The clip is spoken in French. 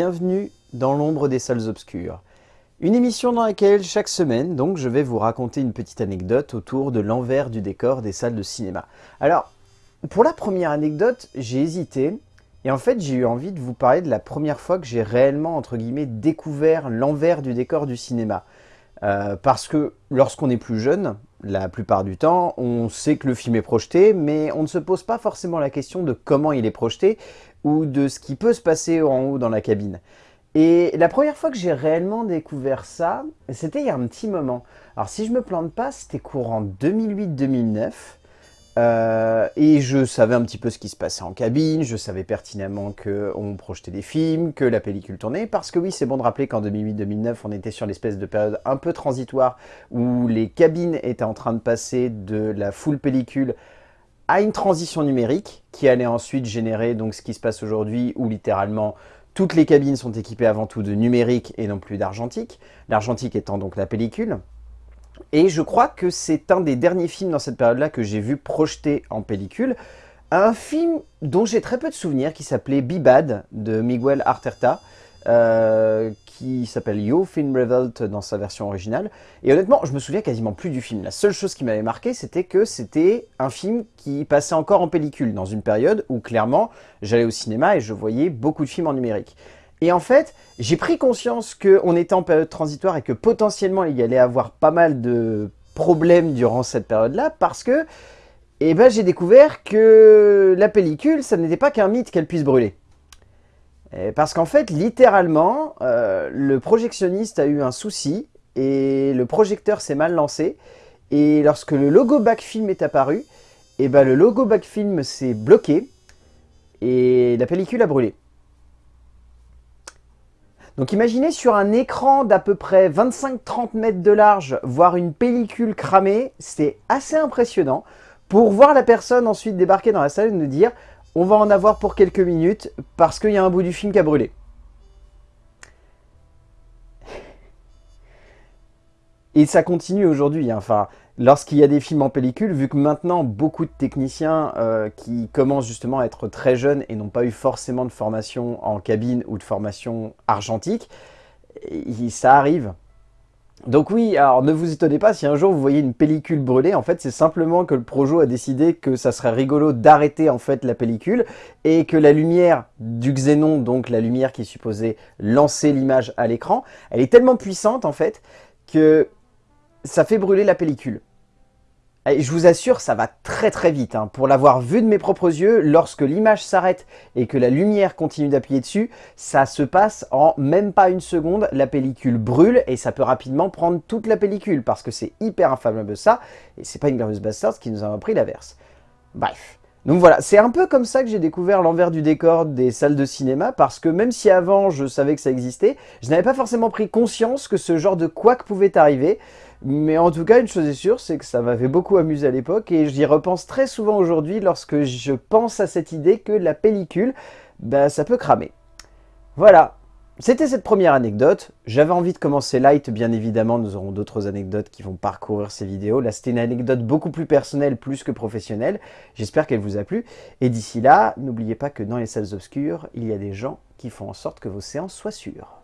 bienvenue dans l'ombre des salles obscures. Une émission dans laquelle chaque semaine, donc, je vais vous raconter une petite anecdote autour de l'envers du décor des salles de cinéma. Alors, pour la première anecdote, j'ai hésité, et en fait j'ai eu envie de vous parler de la première fois que j'ai réellement, entre guillemets, découvert l'envers du décor du cinéma. Euh, parce que lorsqu'on est plus jeune, la plupart du temps, on sait que le film est projeté, mais on ne se pose pas forcément la question de comment il est projeté, ou de ce qui peut se passer en haut dans la cabine. Et la première fois que j'ai réellement découvert ça, c'était il y a un petit moment. Alors si je me plante pas, c'était courant 2008-2009. Euh, et je savais un petit peu ce qui se passait en cabine, je savais pertinemment qu'on projetait des films, que la pellicule tournait, parce que oui, c'est bon de rappeler qu'en 2008-2009, on était sur l'espèce de période un peu transitoire où les cabines étaient en train de passer de la full pellicule à une transition numérique qui allait ensuite générer donc ce qui se passe aujourd'hui où littéralement toutes les cabines sont équipées avant tout de numérique et non plus d'argentique, l'argentique étant donc la pellicule. Et je crois que c'est un des derniers films dans cette période-là que j'ai vu projeté en pellicule, un film dont j'ai très peu de souvenirs qui s'appelait Bibad de Miguel Arterta, euh, qui s'appelle Yo Film Revolt dans sa version originale. Et honnêtement, je me souviens quasiment plus du film. La seule chose qui m'avait marqué, c'était que c'était un film qui passait encore en pellicule, dans une période où clairement, j'allais au cinéma et je voyais beaucoup de films en numérique. Et en fait, j'ai pris conscience qu'on était en période transitoire et que potentiellement il y allait avoir pas mal de problèmes durant cette période-là parce que eh ben, j'ai découvert que la pellicule, ça n'était pas qu'un mythe qu'elle puisse brûler. Parce qu'en fait, littéralement, euh, le projectionniste a eu un souci et le projecteur s'est mal lancé. Et lorsque le logo Backfilm est apparu, eh ben le logo Backfilm s'est bloqué et la pellicule a brûlé. Donc imaginez sur un écran d'à peu près 25-30 mètres de large, voir une pellicule cramée, c'est assez impressionnant. Pour voir la personne ensuite débarquer dans la salle et nous dire on va en avoir pour quelques minutes parce qu'il y a un bout du film qui a brûlé. Et ça continue aujourd'hui. Hein. Enfin, lorsqu'il y a des films en pellicule, vu que maintenant beaucoup de techniciens euh, qui commencent justement à être très jeunes et n'ont pas eu forcément de formation en cabine ou de formation argentique, ça arrive. Donc oui, alors ne vous étonnez pas si un jour vous voyez une pellicule brûlée, en fait c'est simplement que le Projo a décidé que ça serait rigolo d'arrêter en fait la pellicule et que la lumière du xénon, donc la lumière qui supposée lancer l'image à l'écran, elle est tellement puissante en fait que ça fait brûler la pellicule. Je vous assure, ça va très très vite. Hein. Pour l'avoir vu de mes propres yeux, lorsque l'image s'arrête et que la lumière continue d'appuyer dessus, ça se passe en même pas une seconde. La pellicule brûle et ça peut rapidement prendre toute la pellicule parce que c'est hyper inflammable ça. Et c'est pas une Glorious Bastards qui nous a appris l'inverse. Bref. Donc voilà, c'est un peu comme ça que j'ai découvert l'envers du décor des salles de cinéma, parce que même si avant je savais que ça existait, je n'avais pas forcément pris conscience que ce genre de couac pouvait arriver. Mais en tout cas, une chose est sûre, c'est que ça m'avait beaucoup amusé à l'époque, et j'y repense très souvent aujourd'hui lorsque je pense à cette idée que la pellicule, bah, ça peut cramer. Voilà, c'était cette première anecdote. J'avais envie de commencer light, bien évidemment, nous aurons d'autres anecdotes qui vont parcourir ces vidéos. Là, c'était une anecdote beaucoup plus personnelle, plus que professionnelle. J'espère qu'elle vous a plu. Et d'ici là, n'oubliez pas que dans les salles obscures, il y a des gens qui font en sorte que vos séances soient sûres.